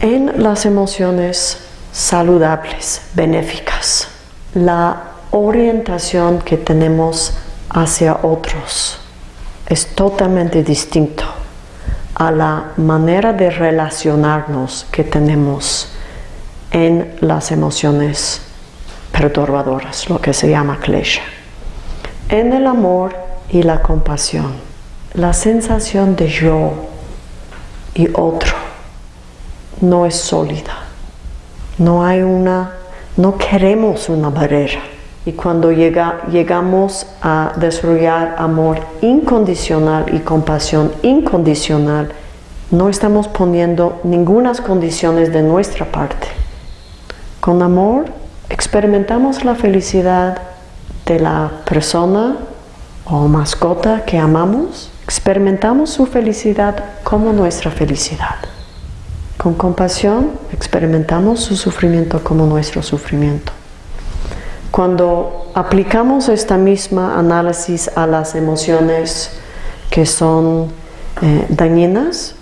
En las emociones saludables, benéficas, la orientación que tenemos hacia otros es totalmente distinto a la manera de relacionarnos que tenemos en las emociones perturbadoras, lo que se llama klesha. En el amor y la compasión, la sensación de yo y otro no es sólida. No hay una, no queremos una barrera. Y cuando llega, llegamos a desarrollar amor incondicional y compasión incondicional, no estamos poniendo ninguna condiciones de nuestra parte. Con amor experimentamos la felicidad de la persona o mascota que amamos, experimentamos su felicidad como nuestra felicidad. Con compasión experimentamos su sufrimiento como nuestro sufrimiento. Cuando aplicamos esta misma análisis a las emociones que son eh, dañinas,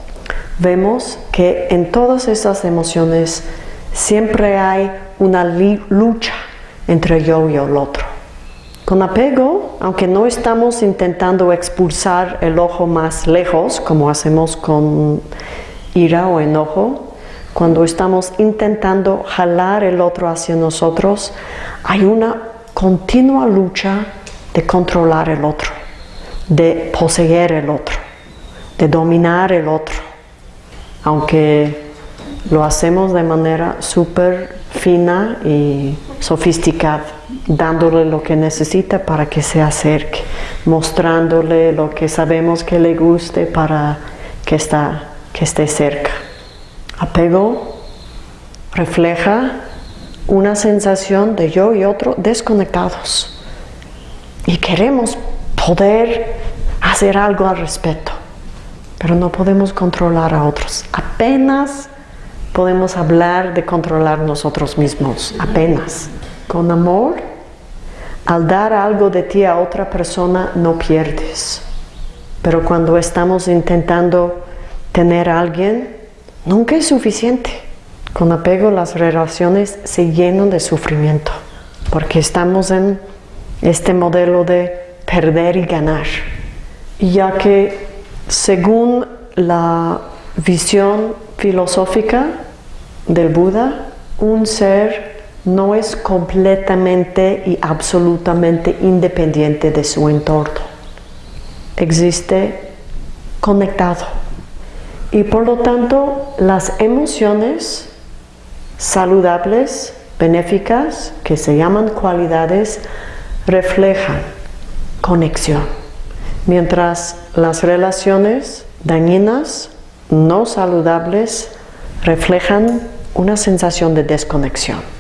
vemos que en todas esas emociones siempre hay una lucha entre yo y el otro. Con apego, aunque no estamos intentando expulsar el ojo más lejos, como hacemos con ira o enojo, cuando estamos intentando jalar el otro hacia nosotros, hay una continua lucha de controlar el otro, de poseer el otro, de dominar el otro, aunque lo hacemos de manera súper fina y sofisticada, dándole lo que necesita para que se acerque, mostrándole lo que sabemos que le guste para que, está, que esté cerca. Apego refleja una sensación de yo y otro desconectados y queremos poder hacer algo al respecto, pero no podemos controlar a otros. Apenas podemos hablar de controlar nosotros mismos, apenas. Con amor, al dar algo de ti a otra persona no pierdes. Pero cuando estamos intentando tener a alguien, nunca es suficiente. Con apego las relaciones se llenan de sufrimiento, porque estamos en este modelo de perder y ganar. Ya que según la visión filosófica del Buda, un ser no es completamente y absolutamente independiente de su entorno. Existe conectado. Y por lo tanto, las emociones saludables, benéficas, que se llaman cualidades, reflejan conexión. Mientras las relaciones dañinas, no saludables, reflejan una sensación de desconexión.